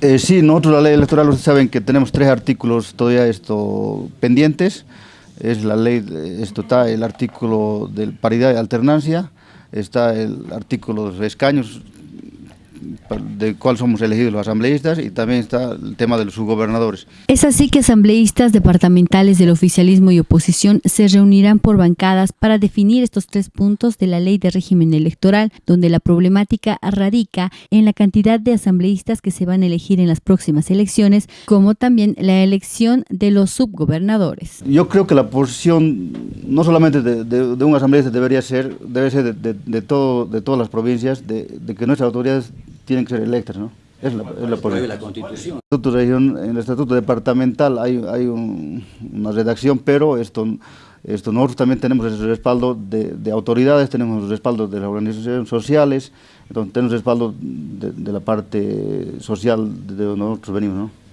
Eh, sí, nosotros la ley electoral, ustedes saben que tenemos tres artículos todavía esto pendientes. Es la ley, esto está el artículo de paridad y alternancia, está el artículo de escaños de cuál somos elegidos los asambleístas y también está el tema de los subgobernadores. Es así que asambleístas departamentales del oficialismo y oposición se reunirán por bancadas para definir estos tres puntos de la ley de régimen electoral, donde la problemática radica en la cantidad de asambleístas que se van a elegir en las próximas elecciones, como también la elección de los subgobernadores. Yo creo que la posición no solamente de, un asambleísta debería ser, debe ser de, todo, de todas las provincias, de, que nuestras autoridades tienen que ser electas, ¿no? Es la, es la, la Constitución. En el Estatuto Departamental hay, hay una redacción, pero esto, esto nosotros también tenemos el respaldo de, de, autoridades, tenemos el respaldo de las organizaciones sociales, entonces tenemos el respaldo de, de la parte social de donde nosotros venimos, ¿no?